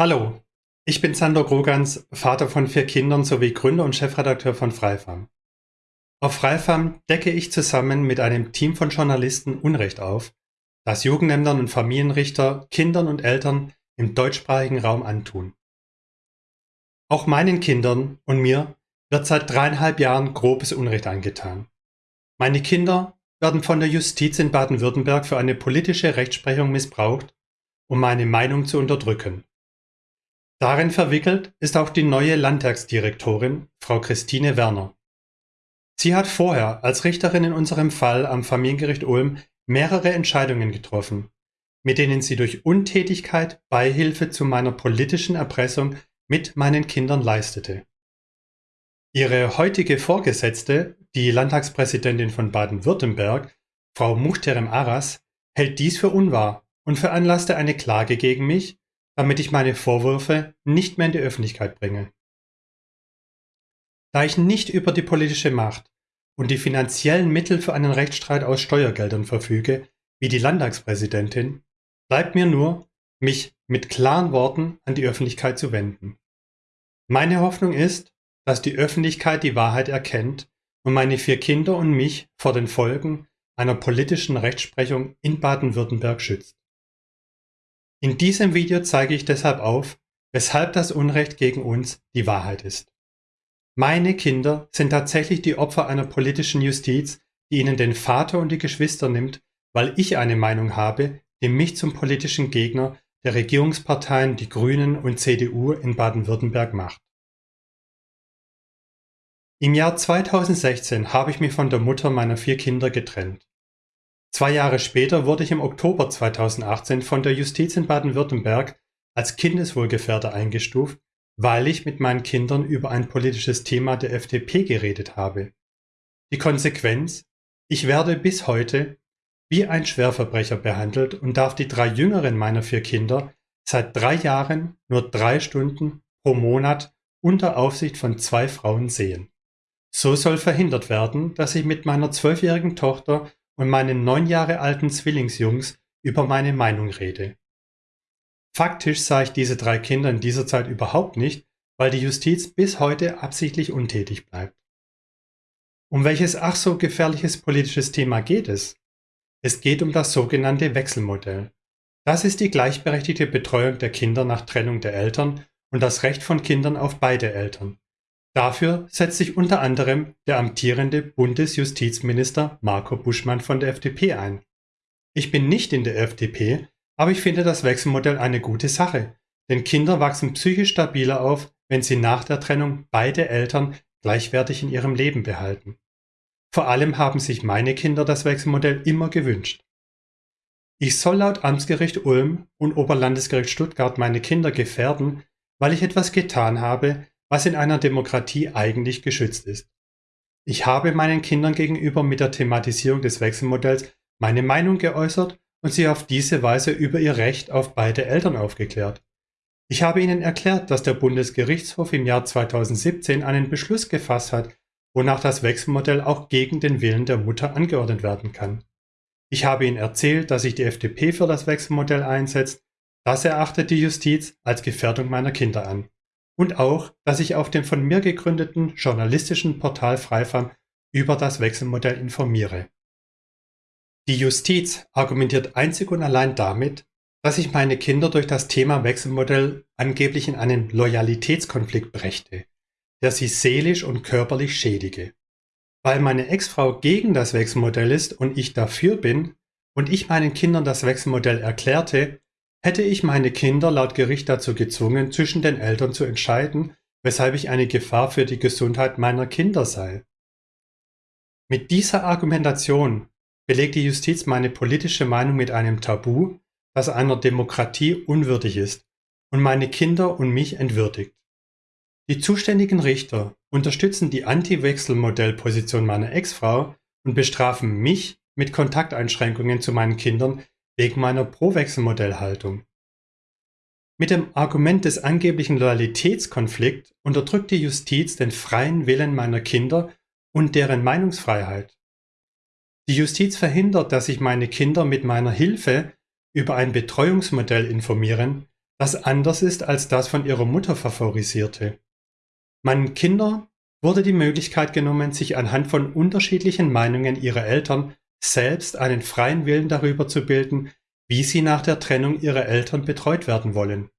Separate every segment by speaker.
Speaker 1: Hallo, ich bin Sander Grogans, Vater von vier Kindern sowie Gründer und Chefredakteur von Freifam. Auf Freifam decke ich zusammen mit einem Team von Journalisten Unrecht auf, das Jugendämtern und Familienrichter, Kindern und Eltern im deutschsprachigen Raum antun. Auch meinen Kindern und mir wird seit dreieinhalb Jahren grobes Unrecht angetan. Meine Kinder werden von der Justiz in Baden-Württemberg für eine politische Rechtsprechung missbraucht, um meine Meinung zu unterdrücken. Darin verwickelt ist auch die neue Landtagsdirektorin, Frau Christine Werner. Sie hat vorher als Richterin in unserem Fall am Familiengericht Ulm mehrere Entscheidungen getroffen, mit denen sie durch Untätigkeit Beihilfe zu meiner politischen Erpressung mit meinen Kindern leistete. Ihre heutige Vorgesetzte, die Landtagspräsidentin von Baden-Württemberg, Frau Muchterem Aras, hält dies für unwahr und veranlasste eine Klage gegen mich damit ich meine Vorwürfe nicht mehr in die Öffentlichkeit bringe. Da ich nicht über die politische Macht und die finanziellen Mittel für einen Rechtsstreit aus Steuergeldern verfüge, wie die Landtagspräsidentin, bleibt mir nur, mich mit klaren Worten an die Öffentlichkeit zu wenden. Meine Hoffnung ist, dass die Öffentlichkeit die Wahrheit erkennt und meine vier Kinder und mich vor den Folgen einer politischen Rechtsprechung in Baden-Württemberg schützt. In diesem Video zeige ich deshalb auf, weshalb das Unrecht gegen uns die Wahrheit ist. Meine Kinder sind tatsächlich die Opfer einer politischen Justiz, die ihnen den Vater und die Geschwister nimmt, weil ich eine Meinung habe, die mich zum politischen Gegner der Regierungsparteien Die Grünen und CDU in Baden-Württemberg macht. Im Jahr 2016 habe ich mich von der Mutter meiner vier Kinder getrennt. Zwei Jahre später wurde ich im Oktober 2018 von der Justiz in Baden-Württemberg als Kindeswohlgefährder eingestuft, weil ich mit meinen Kindern über ein politisches Thema der FDP geredet habe. Die Konsequenz? Ich werde bis heute wie ein Schwerverbrecher behandelt und darf die drei jüngeren meiner vier Kinder seit drei Jahren nur drei Stunden pro Monat unter Aufsicht von zwei Frauen sehen. So soll verhindert werden, dass ich mit meiner zwölfjährigen Tochter und meinen neun Jahre alten Zwillingsjungs über meine Meinung rede. Faktisch sah ich diese drei Kinder in dieser Zeit überhaupt nicht, weil die Justiz bis heute absichtlich untätig bleibt. Um welches ach so gefährliches politisches Thema geht es? Es geht um das sogenannte Wechselmodell. Das ist die gleichberechtigte Betreuung der Kinder nach Trennung der Eltern und das Recht von Kindern auf beide Eltern. Dafür setzt sich unter anderem der amtierende Bundesjustizminister Marco Buschmann von der FDP ein. Ich bin nicht in der FDP, aber ich finde das Wechselmodell eine gute Sache, denn Kinder wachsen psychisch stabiler auf, wenn sie nach der Trennung beide Eltern gleichwertig in ihrem Leben behalten. Vor allem haben sich meine Kinder das Wechselmodell immer gewünscht. Ich soll laut Amtsgericht Ulm und Oberlandesgericht Stuttgart meine Kinder gefährden, weil ich etwas getan habe, was in einer Demokratie eigentlich geschützt ist. Ich habe meinen Kindern gegenüber mit der Thematisierung des Wechselmodells meine Meinung geäußert und sie auf diese Weise über ihr Recht auf beide Eltern aufgeklärt. Ich habe ihnen erklärt, dass der Bundesgerichtshof im Jahr 2017 einen Beschluss gefasst hat, wonach das Wechselmodell auch gegen den Willen der Mutter angeordnet werden kann. Ich habe ihnen erzählt, dass sich die FDP für das Wechselmodell einsetzt. Das erachtet die Justiz als Gefährdung meiner Kinder an und auch, dass ich auf dem von mir gegründeten journalistischen Portal Freifam über das Wechselmodell informiere. Die Justiz argumentiert einzig und allein damit, dass ich meine Kinder durch das Thema Wechselmodell angeblich in einen Loyalitätskonflikt brächte, der sie seelisch und körperlich schädige. Weil meine Ex-Frau gegen das Wechselmodell ist und ich dafür bin und ich meinen Kindern das Wechselmodell erklärte, Hätte ich meine Kinder laut Gericht dazu gezwungen, zwischen den Eltern zu entscheiden, weshalb ich eine Gefahr für die Gesundheit meiner Kinder sei. Mit dieser Argumentation belegt die Justiz meine politische Meinung mit einem Tabu, das einer Demokratie unwürdig ist und meine Kinder und mich entwürdigt. Die zuständigen Richter unterstützen die Anti-Wechselmodell-Position meiner Ex-Frau und bestrafen mich mit Kontakteinschränkungen zu meinen Kindern wegen meiner Pro-Wechselmodell-Haltung. Mit dem Argument des angeblichen Loyalitätskonflikts unterdrückt die Justiz den freien Willen meiner Kinder und deren Meinungsfreiheit. Die Justiz verhindert, dass sich meine Kinder mit meiner Hilfe über ein Betreuungsmodell informieren, das anders ist als das von ihrer Mutter favorisierte. Meinen Kindern wurde die Möglichkeit genommen, sich anhand von unterschiedlichen Meinungen ihrer Eltern selbst einen freien Willen darüber zu bilden, wie sie nach der Trennung ihrer Eltern betreut werden wollen.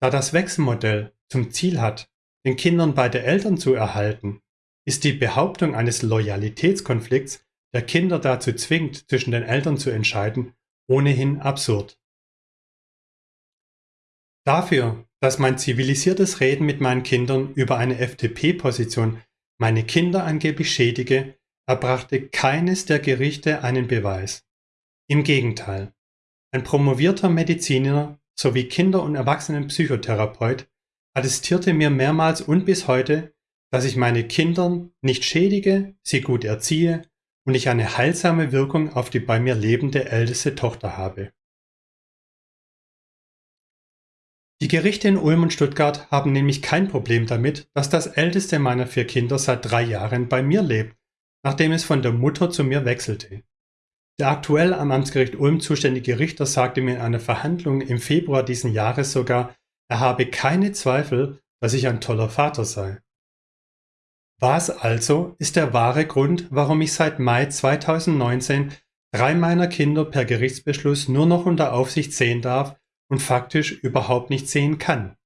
Speaker 1: Da das Wechselmodell zum Ziel hat, den Kindern beide Eltern zu erhalten, ist die Behauptung eines Loyalitätskonflikts, der Kinder dazu zwingt, zwischen den Eltern zu entscheiden, ohnehin absurd. Dafür, dass mein zivilisiertes Reden mit meinen Kindern über eine FDP-Position meine Kinder angeblich schädige, erbrachte keines der Gerichte einen Beweis. Im Gegenteil. Ein promovierter Mediziner sowie Kinder- und Erwachsenenpsychotherapeut attestierte mir mehrmals und bis heute, dass ich meine Kinder nicht schädige, sie gut erziehe und ich eine heilsame Wirkung auf die bei mir lebende älteste Tochter habe. Die Gerichte in Ulm und Stuttgart haben nämlich kein Problem damit, dass das älteste meiner vier Kinder seit drei Jahren bei mir lebt, nachdem es von der Mutter zu mir wechselte. Der aktuell am Amtsgericht Ulm zuständige Richter sagte mir in einer Verhandlung im Februar diesen Jahres sogar, er habe keine Zweifel, dass ich ein toller Vater sei. Was also ist der wahre Grund, warum ich seit Mai 2019 drei meiner Kinder per Gerichtsbeschluss nur noch unter Aufsicht sehen darf und faktisch überhaupt nicht sehen kann.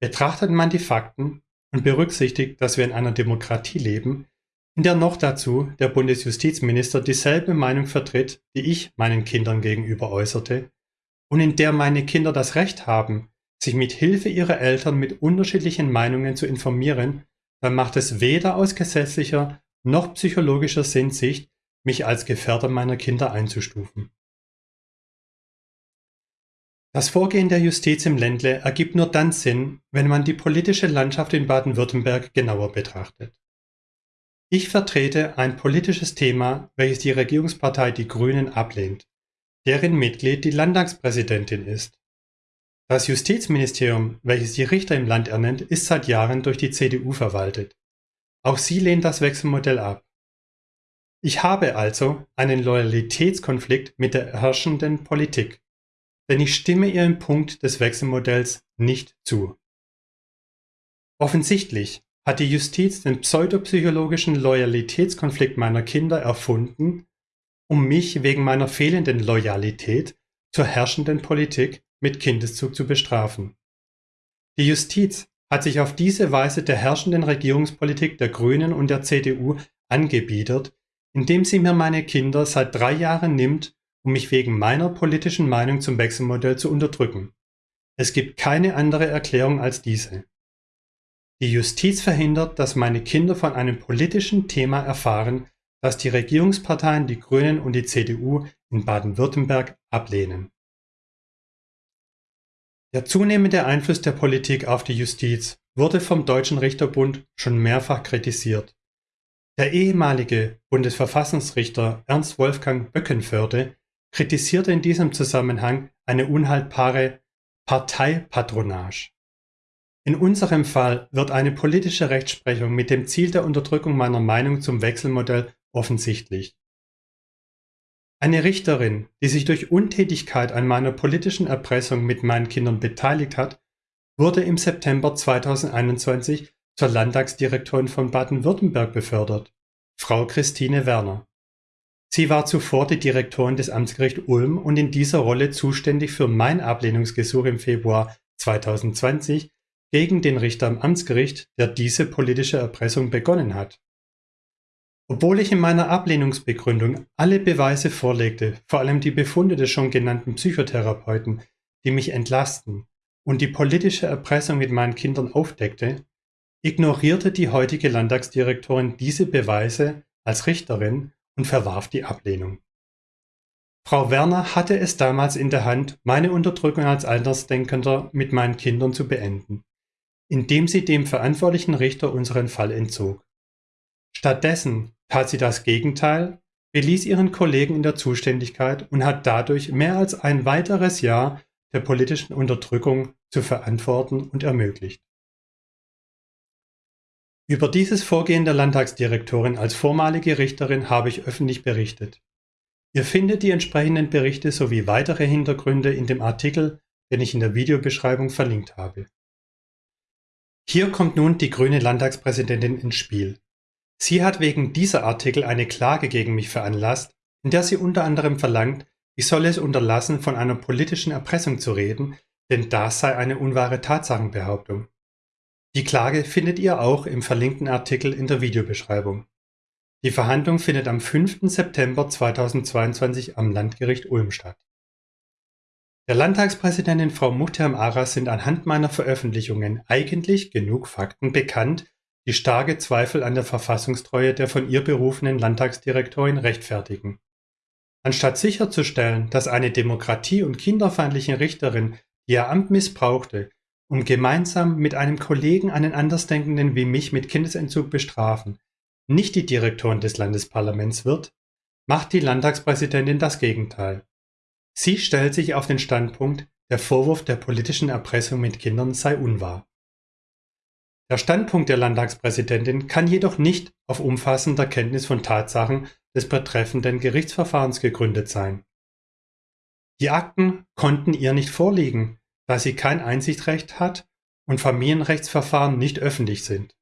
Speaker 1: Betrachtet man die Fakten und berücksichtigt, dass wir in einer Demokratie leben, in der noch dazu der Bundesjustizminister dieselbe Meinung vertritt, die ich meinen Kindern gegenüber äußerte, und in der meine Kinder das Recht haben, sich mit Hilfe ihrer Eltern mit unterschiedlichen Meinungen zu informieren, dann macht es weder aus gesetzlicher noch psychologischer Sinnsicht, mich als Gefährder meiner Kinder einzustufen. Das Vorgehen der Justiz im Ländle ergibt nur dann Sinn, wenn man die politische Landschaft in Baden-Württemberg genauer betrachtet. Ich vertrete ein politisches Thema, welches die Regierungspartei Die Grünen ablehnt, deren Mitglied die Landtagspräsidentin ist. Das Justizministerium, welches die Richter im Land ernennt, ist seit Jahren durch die CDU verwaltet. Auch sie lehnt das Wechselmodell ab. Ich habe also einen Loyalitätskonflikt mit der herrschenden Politik denn ich stimme Ihrem Punkt des Wechselmodells nicht zu. Offensichtlich hat die Justiz den pseudopsychologischen Loyalitätskonflikt meiner Kinder erfunden, um mich wegen meiner fehlenden Loyalität zur herrschenden Politik mit Kindeszug zu bestrafen. Die Justiz hat sich auf diese Weise der herrschenden Regierungspolitik der Grünen und der CDU angebiedert, indem sie mir meine Kinder seit drei Jahren nimmt um mich wegen meiner politischen Meinung zum Wechselmodell zu unterdrücken. Es gibt keine andere Erklärung als diese. Die Justiz verhindert, dass meine Kinder von einem politischen Thema erfahren, das die Regierungsparteien, die Grünen und die CDU in Baden-Württemberg ablehnen. Der zunehmende Einfluss der Politik auf die Justiz wurde vom Deutschen Richterbund schon mehrfach kritisiert. Der ehemalige Bundesverfassungsrichter Ernst Wolfgang Böckenförde kritisierte in diesem Zusammenhang eine unhaltbare Parteipatronage. In unserem Fall wird eine politische Rechtsprechung mit dem Ziel der Unterdrückung meiner Meinung zum Wechselmodell offensichtlich. Eine Richterin, die sich durch Untätigkeit an meiner politischen Erpressung mit meinen Kindern beteiligt hat, wurde im September 2021 zur Landtagsdirektorin von Baden-Württemberg befördert, Frau Christine Werner. Sie war zuvor die Direktorin des Amtsgericht Ulm und in dieser Rolle zuständig für mein Ablehnungsgesuch im Februar 2020 gegen den Richter am Amtsgericht, der diese politische Erpressung begonnen hat. Obwohl ich in meiner Ablehnungsbegründung alle Beweise vorlegte, vor allem die Befunde des schon genannten Psychotherapeuten, die mich entlasten und die politische Erpressung mit meinen Kindern aufdeckte, ignorierte die heutige Landtagsdirektorin diese Beweise als Richterin und verwarf die Ablehnung. Frau Werner hatte es damals in der Hand, meine Unterdrückung als Andersdenkender mit meinen Kindern zu beenden, indem sie dem verantwortlichen Richter unseren Fall entzog. Stattdessen tat sie das Gegenteil, beließ ihren Kollegen in der Zuständigkeit und hat dadurch mehr als ein weiteres Jahr der politischen Unterdrückung zu verantworten und ermöglicht. Über dieses Vorgehen der Landtagsdirektorin als vormalige Richterin habe ich öffentlich berichtet. Ihr findet die entsprechenden Berichte sowie weitere Hintergründe in dem Artikel den ich in der Videobeschreibung verlinkt habe. Hier kommt nun die grüne Landtagspräsidentin ins Spiel. Sie hat wegen dieser Artikel eine Klage gegen mich veranlasst, in der sie unter anderem verlangt, ich solle es unterlassen, von einer politischen Erpressung zu reden, denn das sei eine unwahre Tatsachenbehauptung. Die Klage findet ihr auch im verlinkten Artikel in der Videobeschreibung. Die Verhandlung findet am 5. September 2022 am Landgericht Ulm statt. Der Landtagspräsidentin Frau Muhterm Aras sind anhand meiner Veröffentlichungen eigentlich genug Fakten bekannt, die starke Zweifel an der Verfassungstreue der von ihr berufenen Landtagsdirektorin rechtfertigen. Anstatt sicherzustellen, dass eine demokratie- und kinderfeindliche Richterin, die ihr Amt missbrauchte, um gemeinsam mit einem Kollegen einen Andersdenkenden wie mich mit Kindesentzug bestrafen, nicht die Direktorin des Landesparlaments wird, macht die Landtagspräsidentin das Gegenteil. Sie stellt sich auf den Standpunkt, der Vorwurf der politischen Erpressung mit Kindern sei unwahr. Der Standpunkt der Landtagspräsidentin kann jedoch nicht auf umfassender Kenntnis von Tatsachen des betreffenden Gerichtsverfahrens gegründet sein. Die Akten konnten ihr nicht vorliegen, da sie kein Einsichtrecht hat und Familienrechtsverfahren nicht öffentlich sind.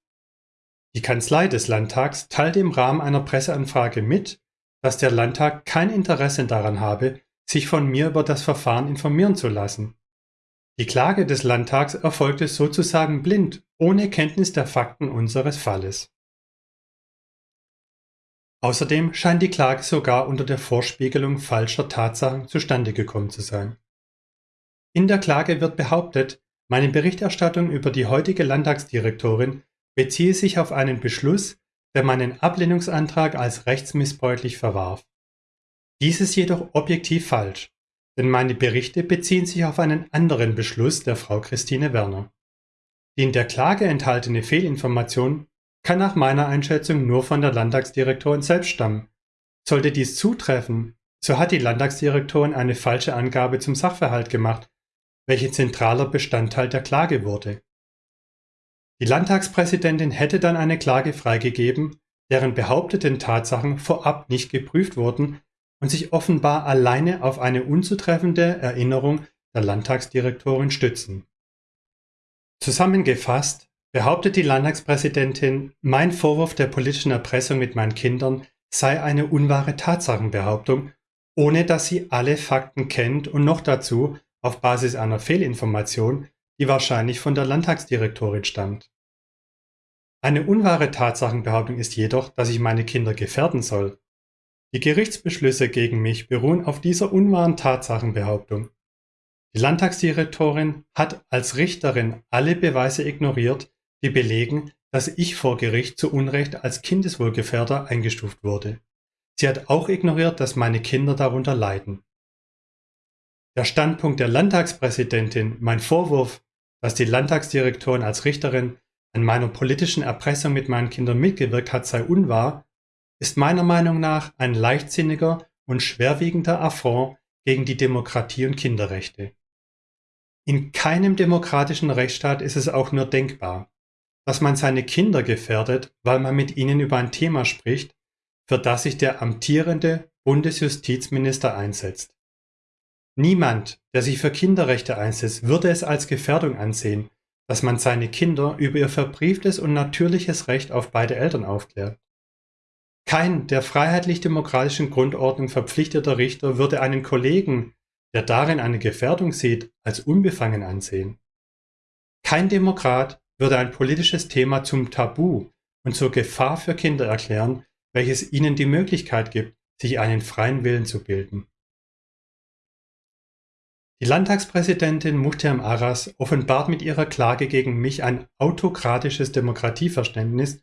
Speaker 1: Die Kanzlei des Landtags teilte im Rahmen einer Presseanfrage mit, dass der Landtag kein Interesse daran habe, sich von mir über das Verfahren informieren zu lassen. Die Klage des Landtags erfolgte sozusagen blind, ohne Kenntnis der Fakten unseres Falles. Außerdem scheint die Klage sogar unter der Vorspiegelung falscher Tatsachen zustande gekommen zu sein. In der Klage wird behauptet, meine Berichterstattung über die heutige Landtagsdirektorin beziehe sich auf einen Beschluss, der meinen Ablehnungsantrag als rechtsmissbräuchlich verwarf. Dies ist jedoch objektiv falsch, denn meine Berichte beziehen sich auf einen anderen Beschluss der Frau Christine Werner. Die in der Klage enthaltene Fehlinformation kann nach meiner Einschätzung nur von der Landtagsdirektorin selbst stammen. Sollte dies zutreffen, so hat die Landtagsdirektorin eine falsche Angabe zum Sachverhalt gemacht, welche zentraler Bestandteil der Klage wurde. Die Landtagspräsidentin hätte dann eine Klage freigegeben, deren behaupteten Tatsachen vorab nicht geprüft wurden und sich offenbar alleine auf eine unzutreffende Erinnerung der Landtagsdirektorin stützen. Zusammengefasst behauptet die Landtagspräsidentin, mein Vorwurf der politischen Erpressung mit meinen Kindern sei eine unwahre Tatsachenbehauptung, ohne dass sie alle Fakten kennt und noch dazu auf Basis einer Fehlinformation, die wahrscheinlich von der Landtagsdirektorin stammt. Eine unwahre Tatsachenbehauptung ist jedoch, dass ich meine Kinder gefährden soll. Die Gerichtsbeschlüsse gegen mich beruhen auf dieser unwahren Tatsachenbehauptung. Die Landtagsdirektorin hat als Richterin alle Beweise ignoriert, die belegen, dass ich vor Gericht zu Unrecht als Kindeswohlgefährder eingestuft wurde. Sie hat auch ignoriert, dass meine Kinder darunter leiden. Der Standpunkt der Landtagspräsidentin, mein Vorwurf, dass die Landtagsdirektorin als Richterin an meiner politischen Erpressung mit meinen Kindern mitgewirkt hat, sei unwahr, ist meiner Meinung nach ein leichtsinniger und schwerwiegender Affront gegen die Demokratie und Kinderrechte. In keinem demokratischen Rechtsstaat ist es auch nur denkbar, dass man seine Kinder gefährdet, weil man mit ihnen über ein Thema spricht, für das sich der amtierende Bundesjustizminister einsetzt. Niemand, der sich für Kinderrechte einsetzt, würde es als Gefährdung ansehen, dass man seine Kinder über ihr verbrieftes und natürliches Recht auf beide Eltern aufklärt. Kein der freiheitlich-demokratischen Grundordnung verpflichteter Richter würde einen Kollegen, der darin eine Gefährdung sieht, als unbefangen ansehen. Kein Demokrat würde ein politisches Thema zum Tabu und zur Gefahr für Kinder erklären, welches ihnen die Möglichkeit gibt, sich einen freien Willen zu bilden. Die Landtagspräsidentin Muhterem Aras offenbart mit ihrer Klage gegen mich ein autokratisches Demokratieverständnis,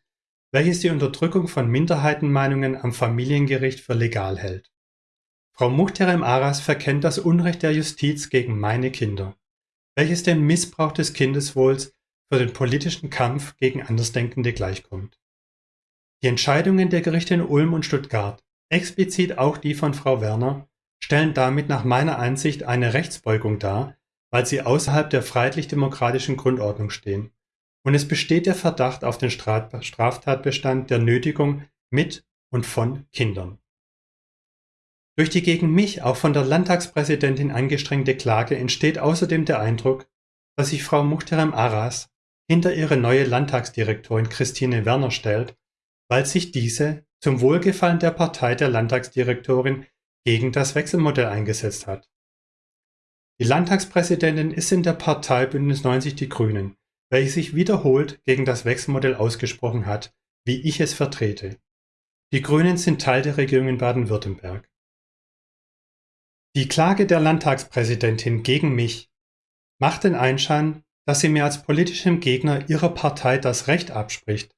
Speaker 1: welches die Unterdrückung von Minderheitenmeinungen am Familiengericht für legal hält. Frau Muhterem Aras verkennt das Unrecht der Justiz gegen meine Kinder, welches dem Missbrauch des Kindeswohls für den politischen Kampf gegen Andersdenkende gleichkommt. Die Entscheidungen der Gerichte in Ulm und Stuttgart, explizit auch die von Frau Werner, stellen damit nach meiner Ansicht eine Rechtsbeugung dar, weil sie außerhalb der freiheitlich-demokratischen Grundordnung stehen. Und es besteht der Verdacht auf den Straftatbestand der Nötigung mit und von Kindern. Durch die gegen mich auch von der Landtagspräsidentin angestrengte Klage entsteht außerdem der Eindruck, dass sich Frau Muchterem Aras hinter ihre neue Landtagsdirektorin Christine Werner stellt, weil sich diese zum Wohlgefallen der Partei der Landtagsdirektorin gegen das Wechselmodell eingesetzt hat. Die Landtagspräsidentin ist in der Partei Bündnis 90 Die Grünen, welche sich wiederholt gegen das Wechselmodell ausgesprochen hat, wie ich es vertrete. Die Grünen sind Teil der Regierung in Baden-Württemberg. Die Klage der Landtagspräsidentin gegen mich macht den Einschein, dass sie mir als politischem Gegner ihrer Partei das Recht abspricht,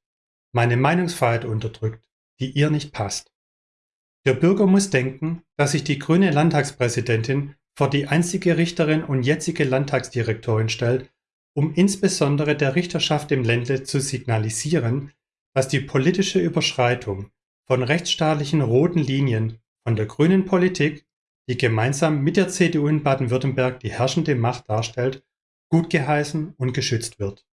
Speaker 1: meine Meinungsfreiheit unterdrückt, die ihr nicht passt. Der Bürger muss denken, dass sich die grüne Landtagspräsidentin vor die einzige Richterin und jetzige Landtagsdirektorin stellt, um insbesondere der Richterschaft im Ländle zu signalisieren, dass die politische Überschreitung von rechtsstaatlichen roten Linien von der grünen Politik, die gemeinsam mit der CDU in Baden-Württemberg die herrschende Macht darstellt, gut geheißen und geschützt wird.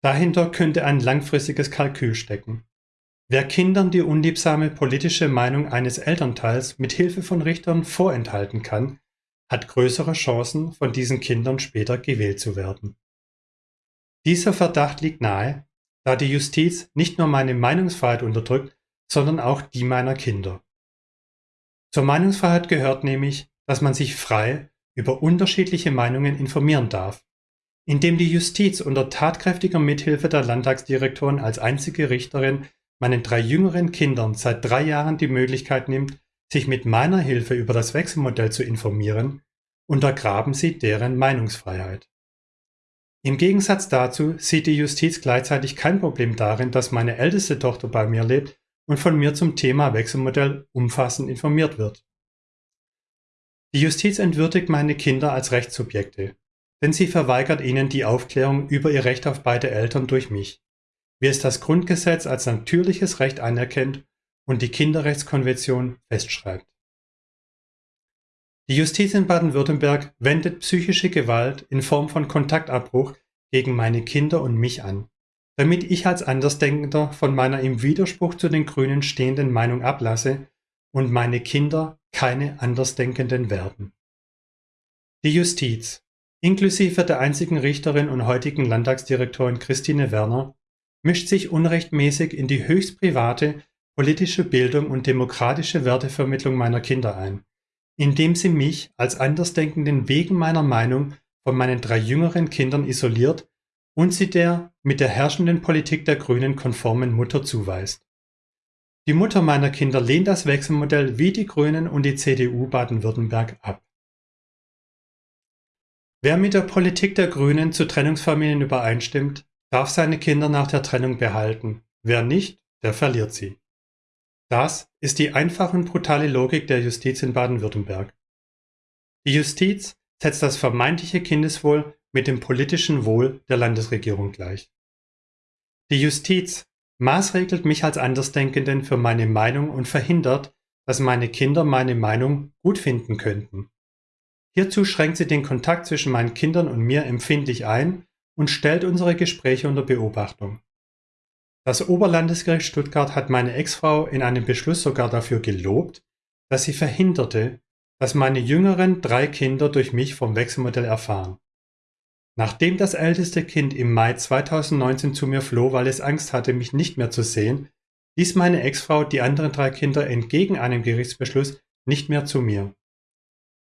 Speaker 1: Dahinter könnte ein langfristiges Kalkül stecken. Wer Kindern die unliebsame politische Meinung eines Elternteils mit Hilfe von Richtern vorenthalten kann, hat größere Chancen, von diesen Kindern später gewählt zu werden. Dieser Verdacht liegt nahe, da die Justiz nicht nur meine Meinungsfreiheit unterdrückt, sondern auch die meiner Kinder. Zur Meinungsfreiheit gehört nämlich, dass man sich frei über unterschiedliche Meinungen informieren darf. Indem die Justiz unter tatkräftiger Mithilfe der Landtagsdirektorin als einzige Richterin meinen drei jüngeren Kindern seit drei Jahren die Möglichkeit nimmt, sich mit meiner Hilfe über das Wechselmodell zu informieren, untergraben sie deren Meinungsfreiheit. Im Gegensatz dazu sieht die Justiz gleichzeitig kein Problem darin, dass meine älteste Tochter bei mir lebt und von mir zum Thema Wechselmodell umfassend informiert wird. Die Justiz entwürdigt meine Kinder als Rechtssubjekte, denn sie verweigert ihnen die Aufklärung über ihr Recht auf beide Eltern durch mich, wie es das Grundgesetz als natürliches Recht anerkennt und die Kinderrechtskonvention festschreibt. Die Justiz in Baden-Württemberg wendet psychische Gewalt in Form von Kontaktabbruch gegen meine Kinder und mich an, damit ich als Andersdenkender von meiner im Widerspruch zu den Grünen stehenden Meinung ablasse und meine Kinder keine Andersdenkenden werden. Die Justiz, inklusive der einzigen Richterin und heutigen Landtagsdirektorin Christine Werner, mischt sich unrechtmäßig in die höchst private politische Bildung und demokratische Wertevermittlung meiner Kinder ein indem sie mich als Andersdenkenden wegen meiner Meinung von meinen drei jüngeren Kindern isoliert und sie der mit der herrschenden Politik der Grünen konformen Mutter zuweist. Die Mutter meiner Kinder lehnt das Wechselmodell wie die Grünen und die CDU Baden-Württemberg ab. Wer mit der Politik der Grünen zu Trennungsfamilien übereinstimmt, darf seine Kinder nach der Trennung behalten. Wer nicht, der verliert sie. Das ist die einfache und brutale Logik der Justiz in Baden-Württemberg. Die Justiz setzt das vermeintliche Kindeswohl mit dem politischen Wohl der Landesregierung gleich. Die Justiz maßregelt mich als Andersdenkenden für meine Meinung und verhindert, dass meine Kinder meine Meinung gut finden könnten. Hierzu schränkt sie den Kontakt zwischen meinen Kindern und mir empfindlich ein und stellt unsere Gespräche unter Beobachtung. Das Oberlandesgericht Stuttgart hat meine Ex-Frau in einem Beschluss sogar dafür gelobt, dass sie verhinderte, dass meine jüngeren drei Kinder durch mich vom Wechselmodell erfahren. Nachdem das älteste Kind im Mai 2019 zu mir floh, weil es Angst hatte, mich nicht mehr zu sehen, ließ meine Ex-Frau die anderen drei Kinder entgegen einem Gerichtsbeschluss nicht mehr zu mir.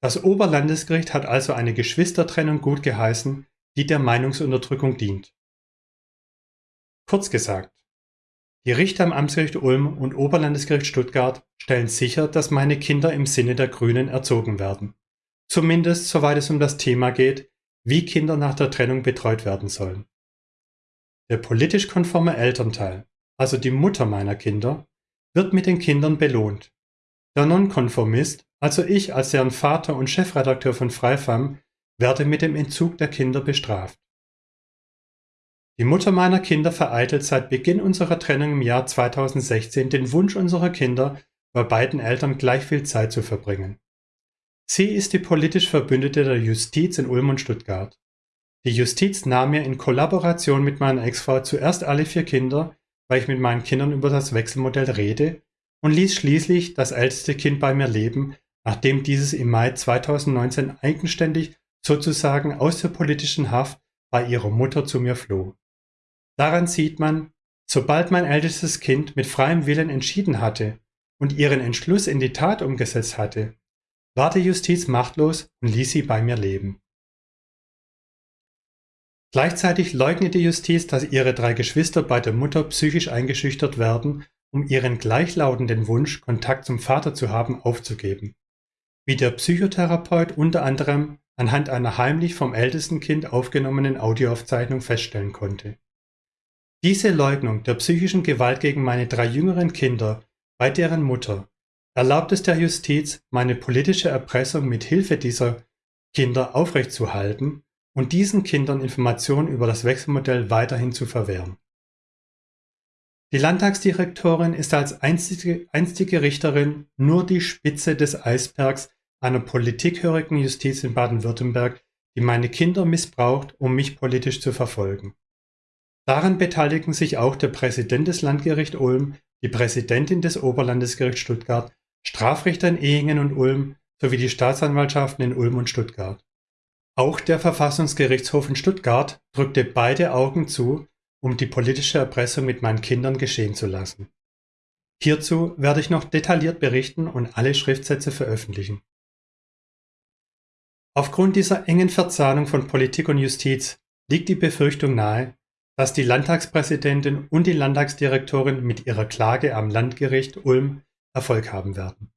Speaker 1: Das Oberlandesgericht hat also eine Geschwistertrennung gut geheißen, die der Meinungsunterdrückung dient. Kurz gesagt, die Richter am Amtsgericht Ulm und Oberlandesgericht Stuttgart stellen sicher, dass meine Kinder im Sinne der Grünen erzogen werden. Zumindest soweit es um das Thema geht, wie Kinder nach der Trennung betreut werden sollen. Der politisch konforme Elternteil, also die Mutter meiner Kinder, wird mit den Kindern belohnt. Der Nonkonformist, also ich als deren Vater und Chefredakteur von Freifam, werde mit dem Entzug der Kinder bestraft. Die Mutter meiner Kinder vereitelt seit Beginn unserer Trennung im Jahr 2016 den Wunsch unserer Kinder, bei beiden Eltern gleich viel Zeit zu verbringen. Sie ist die politisch Verbündete der Justiz in Ulm und Stuttgart. Die Justiz nahm mir in Kollaboration mit meiner Ex-Frau zuerst alle vier Kinder, weil ich mit meinen Kindern über das Wechselmodell rede, und ließ schließlich das älteste Kind bei mir leben, nachdem dieses im Mai 2019 eigenständig sozusagen aus der politischen Haft bei ihrer Mutter zu mir floh. Daran sieht man, sobald mein ältestes Kind mit freiem Willen entschieden hatte und ihren Entschluss in die Tat umgesetzt hatte, war die Justiz machtlos und ließ sie bei mir leben. Gleichzeitig leugnet die Justiz, dass ihre drei Geschwister bei der Mutter psychisch eingeschüchtert werden, um ihren gleichlautenden Wunsch, Kontakt zum Vater zu haben, aufzugeben. Wie der Psychotherapeut unter anderem anhand einer heimlich vom ältesten Kind aufgenommenen Audioaufzeichnung feststellen konnte. Diese Leugnung der psychischen Gewalt gegen meine drei jüngeren Kinder bei deren Mutter erlaubt es der Justiz, meine politische Erpressung mit Hilfe dieser Kinder aufrechtzuhalten und diesen Kindern Informationen über das Wechselmodell weiterhin zu verwehren. Die Landtagsdirektorin ist als einstige, einstige Richterin nur die Spitze des Eisbergs einer politikhörigen Justiz in Baden-Württemberg, die meine Kinder missbraucht, um mich politisch zu verfolgen. Daran beteiligen sich auch der Präsident des Landgerichts Ulm, die Präsidentin des Oberlandesgerichts Stuttgart, Strafrichter in Ehingen und Ulm sowie die Staatsanwaltschaften in Ulm und Stuttgart. Auch der Verfassungsgerichtshof in Stuttgart drückte beide Augen zu, um die politische Erpressung mit meinen Kindern geschehen zu lassen. Hierzu werde ich noch detailliert berichten und alle Schriftsätze veröffentlichen. Aufgrund dieser engen Verzahnung von Politik und Justiz liegt die Befürchtung nahe, dass die Landtagspräsidentin und die Landtagsdirektorin mit ihrer Klage am Landgericht Ulm Erfolg haben werden.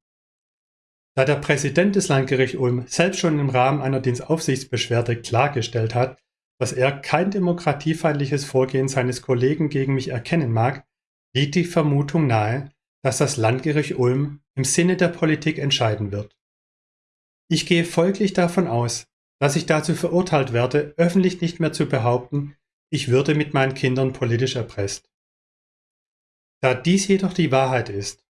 Speaker 1: Da der Präsident des Landgerichts Ulm selbst schon im Rahmen einer Dienstaufsichtsbeschwerde klargestellt hat, dass er kein demokratiefeindliches Vorgehen seines Kollegen gegen mich erkennen mag, liegt die Vermutung nahe, dass das Landgericht Ulm im Sinne der Politik entscheiden wird. Ich gehe folglich davon aus, dass ich dazu verurteilt werde, öffentlich nicht mehr zu behaupten, ich würde mit meinen Kindern politisch erpresst. Da dies jedoch die Wahrheit ist,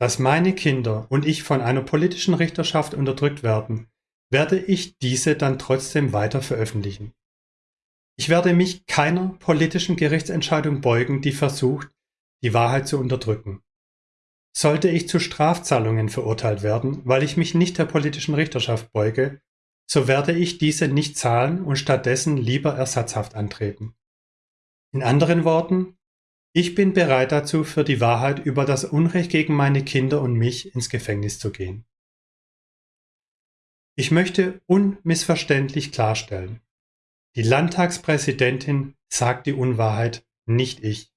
Speaker 1: dass meine Kinder und ich von einer politischen Richterschaft unterdrückt werden, werde ich diese dann trotzdem weiter veröffentlichen. Ich werde mich keiner politischen Gerichtsentscheidung beugen, die versucht, die Wahrheit zu unterdrücken. Sollte ich zu Strafzahlungen verurteilt werden, weil ich mich nicht der politischen Richterschaft beuge, so werde ich diese nicht zahlen und stattdessen lieber ersatzhaft antreten. In anderen Worten, ich bin bereit dazu, für die Wahrheit über das Unrecht gegen meine Kinder und mich ins Gefängnis zu gehen. Ich möchte unmissverständlich klarstellen, die Landtagspräsidentin sagt die Unwahrheit, nicht ich.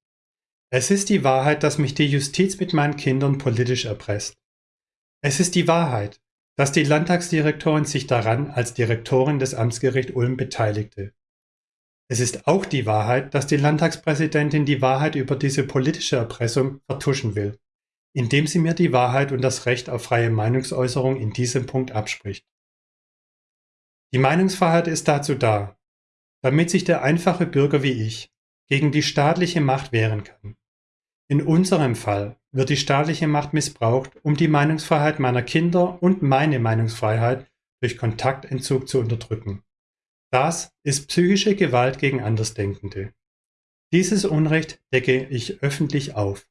Speaker 1: Es ist die Wahrheit, dass mich die Justiz mit meinen Kindern politisch erpresst. Es ist die Wahrheit, dass die Landtagsdirektorin sich daran als Direktorin des Amtsgericht Ulm beteiligte. Es ist auch die Wahrheit, dass die Landtagspräsidentin die Wahrheit über diese politische Erpressung vertuschen will, indem sie mir die Wahrheit und das Recht auf freie Meinungsäußerung in diesem Punkt abspricht. Die Meinungsfreiheit ist dazu da, damit sich der einfache Bürger wie ich gegen die staatliche Macht wehren kann. In unserem Fall wird die staatliche Macht missbraucht, um die Meinungsfreiheit meiner Kinder und meine Meinungsfreiheit durch Kontaktentzug zu unterdrücken. Das ist psychische Gewalt gegen Andersdenkende. Dieses Unrecht decke ich öffentlich auf.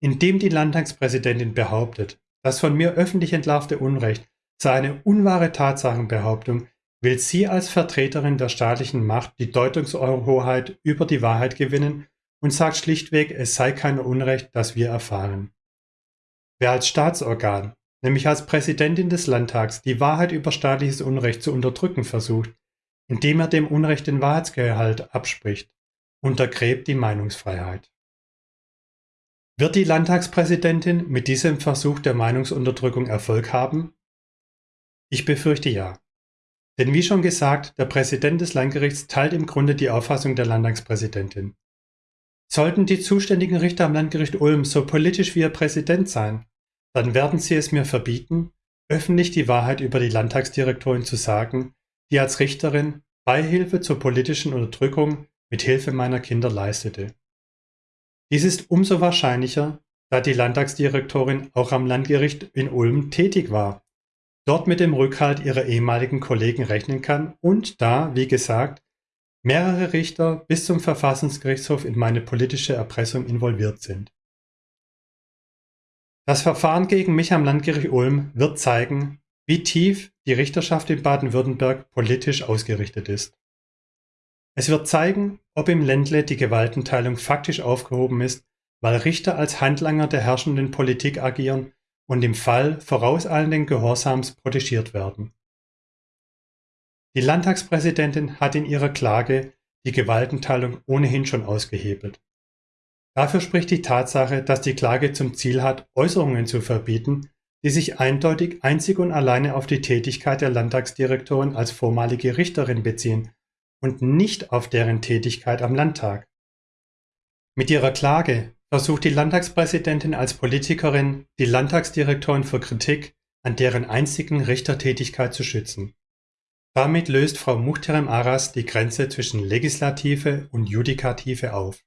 Speaker 1: Indem die Landtagspräsidentin behauptet, das von mir öffentlich entlarvte Unrecht sei eine unwahre Tatsachenbehauptung, will sie als Vertreterin der staatlichen Macht die Deutungshoheit über die Wahrheit gewinnen und sagt schlichtweg, es sei kein Unrecht, das wir erfahren. Wer als Staatsorgan, nämlich als Präsidentin des Landtags, die Wahrheit über staatliches Unrecht zu unterdrücken versucht, indem er dem Unrecht den Wahrheitsgehalt abspricht, untergräbt die Meinungsfreiheit. Wird die Landtagspräsidentin mit diesem Versuch der Meinungsunterdrückung Erfolg haben? Ich befürchte ja. Denn wie schon gesagt, der Präsident des Landgerichts teilt im Grunde die Auffassung der Landtagspräsidentin. Sollten die zuständigen Richter am Landgericht Ulm so politisch wie ihr Präsident sein, dann werden sie es mir verbieten, öffentlich die Wahrheit über die Landtagsdirektorin zu sagen, die als Richterin Beihilfe zur politischen Unterdrückung mit Hilfe meiner Kinder leistete. Dies ist umso wahrscheinlicher, da die Landtagsdirektorin auch am Landgericht in Ulm tätig war, dort mit dem Rückhalt ihrer ehemaligen Kollegen rechnen kann und da, wie gesagt, mehrere Richter bis zum Verfassungsgerichtshof in meine politische Erpressung involviert sind. Das Verfahren gegen mich am Landgericht Ulm wird zeigen, wie tief die Richterschaft in Baden-Württemberg politisch ausgerichtet ist. Es wird zeigen, ob im Ländle die Gewaltenteilung faktisch aufgehoben ist, weil Richter als Handlanger der herrschenden Politik agieren und im Fall vorauseilenden Gehorsams protegiert werden. Die Landtagspräsidentin hat in ihrer Klage die Gewaltenteilung ohnehin schon ausgehebelt. Dafür spricht die Tatsache, dass die Klage zum Ziel hat, Äußerungen zu verbieten, die sich eindeutig einzig und alleine auf die Tätigkeit der Landtagsdirektorin als vormalige Richterin beziehen und nicht auf deren Tätigkeit am Landtag. Mit ihrer Klage versucht die Landtagspräsidentin als Politikerin, die Landtagsdirektorin vor Kritik an deren einzigen Richtertätigkeit zu schützen. Damit löst Frau Muhterem Aras die Grenze zwischen Legislative und Judikative auf.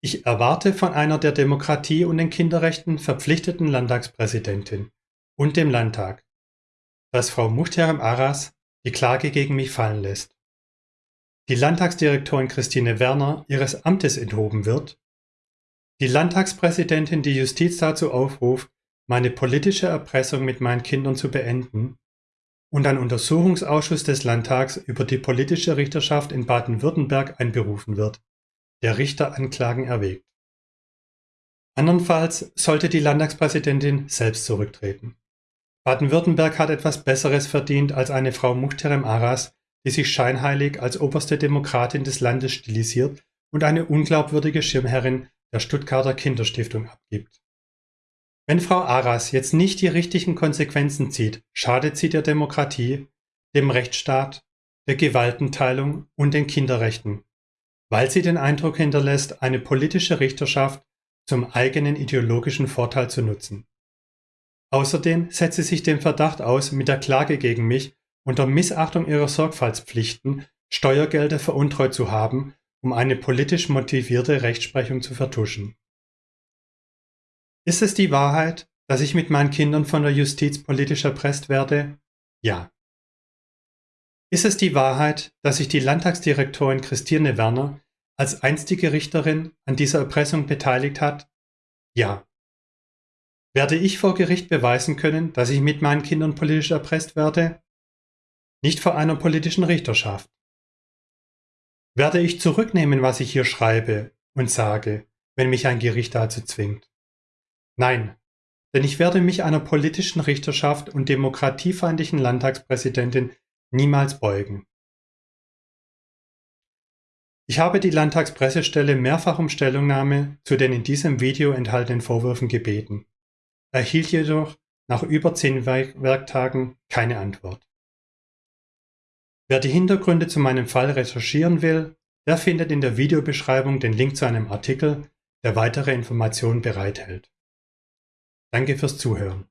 Speaker 1: Ich erwarte von einer der Demokratie und den Kinderrechten verpflichteten Landtagspräsidentin und dem Landtag, dass Frau Muhterem Aras die Klage gegen mich fallen lässt. Die Landtagsdirektorin Christine Werner ihres Amtes enthoben wird, die Landtagspräsidentin die Justiz dazu aufruft, meine politische Erpressung mit meinen Kindern zu beenden und ein Untersuchungsausschuss des Landtags über die politische Richterschaft in Baden-Württemberg einberufen wird der Richter Anklagen erwägt. Andernfalls sollte die Landtagspräsidentin selbst zurücktreten. Baden-Württemberg hat etwas Besseres verdient als eine Frau Muhterem Aras, die sich scheinheilig als oberste Demokratin des Landes stilisiert und eine unglaubwürdige Schirmherrin der Stuttgarter Kinderstiftung abgibt. Wenn Frau Aras jetzt nicht die richtigen Konsequenzen zieht, schadet sie der Demokratie, dem Rechtsstaat, der Gewaltenteilung und den Kinderrechten, weil sie den Eindruck hinterlässt, eine politische Richterschaft zum eigenen ideologischen Vorteil zu nutzen. Außerdem setzt sie sich dem Verdacht aus, mit der Klage gegen mich unter Missachtung ihrer Sorgfaltspflichten Steuergelder veruntreut zu haben, um eine politisch motivierte Rechtsprechung zu vertuschen. Ist es die Wahrheit, dass ich mit meinen Kindern von der Justiz politisch erpresst werde? Ja. Ist es die Wahrheit, dass sich die Landtagsdirektorin Christine Werner als einstige Richterin an dieser Erpressung beteiligt hat? Ja. Werde ich vor Gericht beweisen können, dass ich mit meinen Kindern politisch erpresst werde? Nicht vor einer politischen Richterschaft. Werde ich zurücknehmen, was ich hier schreibe und sage, wenn mich ein Gericht dazu zwingt? Nein, denn ich werde mich einer politischen Richterschaft und demokratiefeindlichen Landtagspräsidentin niemals beugen. Ich habe die Landtagspressestelle mehrfach um Stellungnahme zu den in diesem Video enthaltenen Vorwürfen gebeten, erhielt jedoch nach über zehn Werktagen keine Antwort. Wer die Hintergründe zu meinem Fall recherchieren will, der findet in der Videobeschreibung den Link zu einem Artikel, der weitere Informationen bereithält. Danke fürs Zuhören.